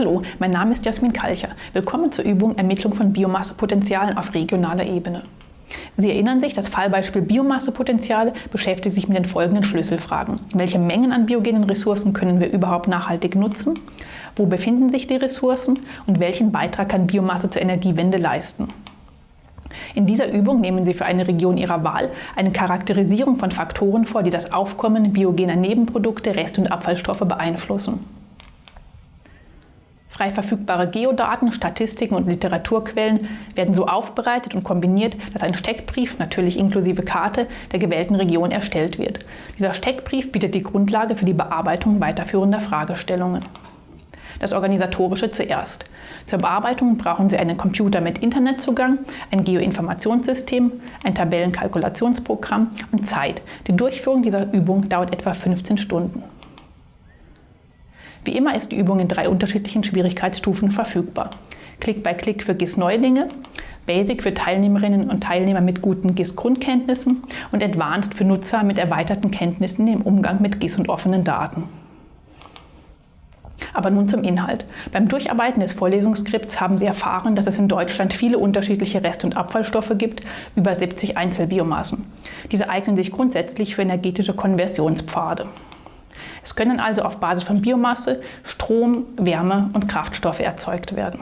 Hallo, mein Name ist Jasmin Kalcher. Willkommen zur Übung Ermittlung von Biomassepotenzialen auf regionaler Ebene. Sie erinnern sich, das Fallbeispiel Biomassepotenziale beschäftigt sich mit den folgenden Schlüsselfragen. Welche Mengen an biogenen Ressourcen können wir überhaupt nachhaltig nutzen? Wo befinden sich die Ressourcen? Und welchen Beitrag kann Biomasse zur Energiewende leisten? In dieser Übung nehmen Sie für eine Region Ihrer Wahl eine Charakterisierung von Faktoren vor, die das Aufkommen biogener Nebenprodukte, Rest- und Abfallstoffe beeinflussen. Frei verfügbare Geodaten, Statistiken und Literaturquellen werden so aufbereitet und kombiniert, dass ein Steckbrief, natürlich inklusive Karte, der gewählten Region erstellt wird. Dieser Steckbrief bietet die Grundlage für die Bearbeitung weiterführender Fragestellungen. Das Organisatorische zuerst. Zur Bearbeitung brauchen Sie einen Computer mit Internetzugang, ein Geoinformationssystem, ein Tabellenkalkulationsprogramm und Zeit. Die Durchführung dieser Übung dauert etwa 15 Stunden. Wie immer ist die Übung in drei unterschiedlichen Schwierigkeitsstufen verfügbar. Klick bei Klick für GIS-Neulinge, Basic für Teilnehmerinnen und Teilnehmer mit guten GIS-Grundkenntnissen und Advanced für Nutzer mit erweiterten Kenntnissen im Umgang mit GIS und offenen Daten. Aber nun zum Inhalt. Beim Durcharbeiten des Vorlesungsskripts haben Sie erfahren, dass es in Deutschland viele unterschiedliche Rest- und Abfallstoffe gibt, über 70 Einzelbiomassen. Diese eignen sich grundsätzlich für energetische Konversionspfade. Es können also auf Basis von Biomasse Strom, Wärme und Kraftstoffe erzeugt werden.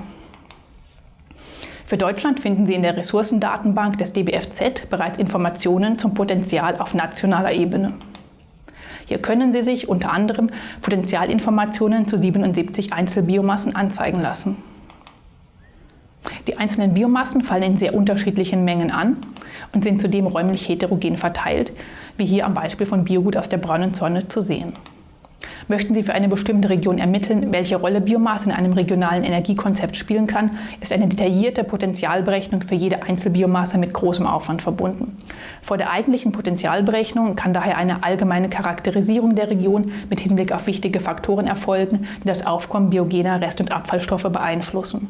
Für Deutschland finden Sie in der Ressourcendatenbank des DBFZ bereits Informationen zum Potenzial auf nationaler Ebene. Hier können Sie sich unter anderem Potentialinformationen zu 77 Einzelbiomassen anzeigen lassen. Die einzelnen Biomassen fallen in sehr unterschiedlichen Mengen an und sind zudem räumlich heterogen verteilt, wie hier am Beispiel von Biogut aus der braunen Sonne zu sehen. Möchten Sie für eine bestimmte Region ermitteln, welche Rolle Biomasse in einem regionalen Energiekonzept spielen kann, ist eine detaillierte Potenzialberechnung für jede Einzelbiomasse mit großem Aufwand verbunden. Vor der eigentlichen Potenzialberechnung kann daher eine allgemeine Charakterisierung der Region mit Hinblick auf wichtige Faktoren erfolgen, die das Aufkommen biogener Rest- und Abfallstoffe beeinflussen.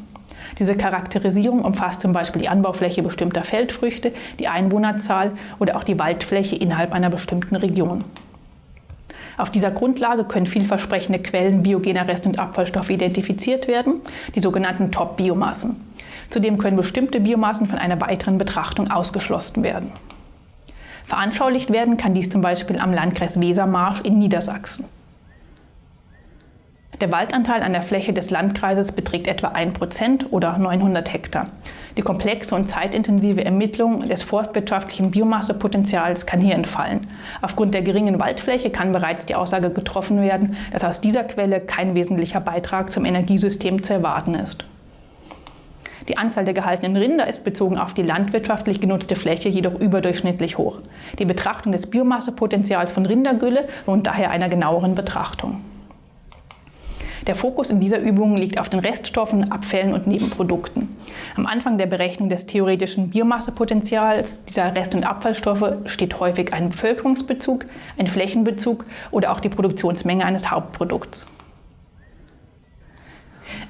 Diese Charakterisierung umfasst zum Beispiel die Anbaufläche bestimmter Feldfrüchte, die Einwohnerzahl oder auch die Waldfläche innerhalb einer bestimmten Region. Auf dieser Grundlage können vielversprechende Quellen biogener Rest- und Abfallstoffe identifiziert werden, die sogenannten Top-Biomassen. Zudem können bestimmte Biomassen von einer weiteren Betrachtung ausgeschlossen werden. Veranschaulicht werden kann dies zum Beispiel am Landkreis Wesermarsch in Niedersachsen. Der Waldanteil an der Fläche des Landkreises beträgt etwa 1% oder 900 Hektar. Die komplexe und zeitintensive Ermittlung des forstwirtschaftlichen Biomassepotenzials kann hier entfallen. Aufgrund der geringen Waldfläche kann bereits die Aussage getroffen werden, dass aus dieser Quelle kein wesentlicher Beitrag zum Energiesystem zu erwarten ist. Die Anzahl der gehaltenen Rinder ist bezogen auf die landwirtschaftlich genutzte Fläche jedoch überdurchschnittlich hoch. Die Betrachtung des Biomassepotenzials von Rindergülle lohnt daher einer genaueren Betrachtung. Der Fokus in dieser Übung liegt auf den Reststoffen, Abfällen und Nebenprodukten. Am Anfang der Berechnung des theoretischen Biomassepotenzials dieser Rest- und Abfallstoffe steht häufig ein Bevölkerungsbezug, ein Flächenbezug oder auch die Produktionsmenge eines Hauptprodukts.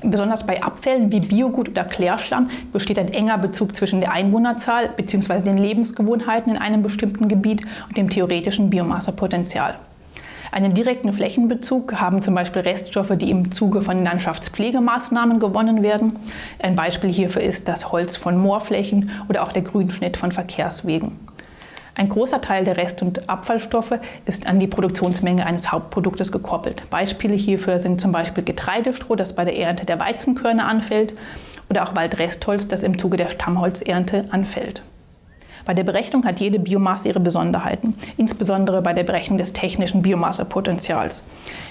Besonders bei Abfällen wie Biogut oder Klärschlamm besteht ein enger Bezug zwischen der Einwohnerzahl bzw. den Lebensgewohnheiten in einem bestimmten Gebiet und dem theoretischen Biomassepotenzial. Einen direkten Flächenbezug haben zum Beispiel Reststoffe, die im Zuge von Landschaftspflegemaßnahmen gewonnen werden. Ein Beispiel hierfür ist das Holz von Moorflächen oder auch der Grünschnitt von Verkehrswegen. Ein großer Teil der Rest- und Abfallstoffe ist an die Produktionsmenge eines Hauptproduktes gekoppelt. Beispiele hierfür sind zum Beispiel Getreidestroh, das bei der Ernte der Weizenkörner anfällt, oder auch Waldrestholz, das im Zuge der Stammholzernte anfällt. Bei der Berechnung hat jede Biomasse ihre Besonderheiten, insbesondere bei der Berechnung des technischen Biomassepotenzials.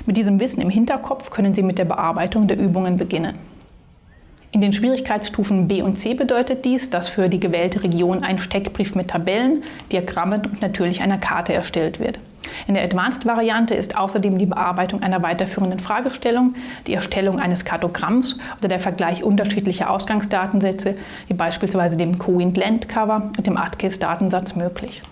Mit diesem Wissen im Hinterkopf können Sie mit der Bearbeitung der Übungen beginnen. In den Schwierigkeitsstufen B und C bedeutet dies, dass für die gewählte Region ein Steckbrief mit Tabellen, Diagrammen und natürlich einer Karte erstellt wird. In der Advanced-Variante ist außerdem die Bearbeitung einer weiterführenden Fragestellung, die Erstellung eines Kartogramms oder der Vergleich unterschiedlicher Ausgangsdatensätze, wie beispielsweise dem COINT Land Cover und dem ATKIS-Datensatz möglich.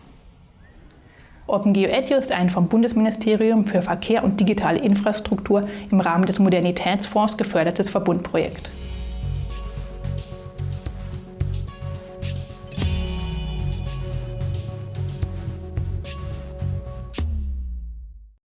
OpenGeoEDU ist ein vom Bundesministerium für Verkehr und digitale Infrastruktur im Rahmen des Modernitätsfonds gefördertes Verbundprojekt.